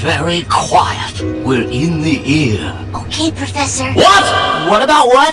very quiet. We're in the ear. Okay, Professor. What? What about what?